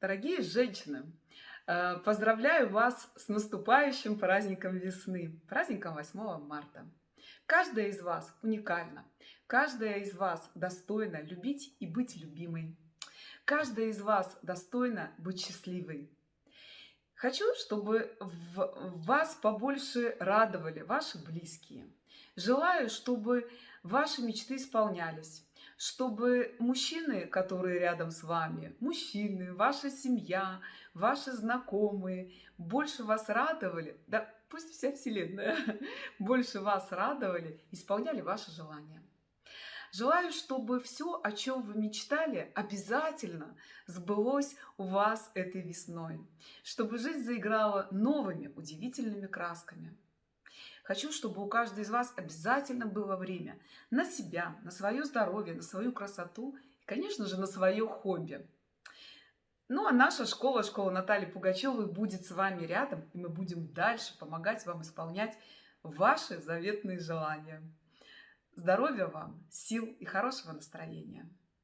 Дорогие женщины, э, поздравляю вас с наступающим праздником весны, праздником 8 марта. Каждая из вас уникальна, каждая из вас достойна любить и быть любимой. Каждая из вас достойна быть счастливой. Хочу, чтобы вас побольше радовали ваши близкие. Желаю, чтобы ваши мечты исполнялись чтобы мужчины, которые рядом с вами, мужчины, ваша семья, ваши знакомые, больше вас радовали, да пусть вся Вселенная больше вас радовали, исполняли ваши желания. Желаю, чтобы все, о чем вы мечтали, обязательно сбылось у вас этой весной. Чтобы жизнь заиграла новыми удивительными красками. Хочу, чтобы у каждой из вас обязательно было время на себя, на свое здоровье, на свою красоту и, конечно же, на свое хобби. Ну а наша школа, школа Натальи Пугачевой будет с вами рядом, и мы будем дальше помогать вам исполнять ваши заветные желания. Здоровья вам, сил и хорошего настроения!